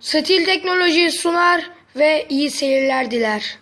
Stil Teknoloji sunar ve iyi seyirler diler.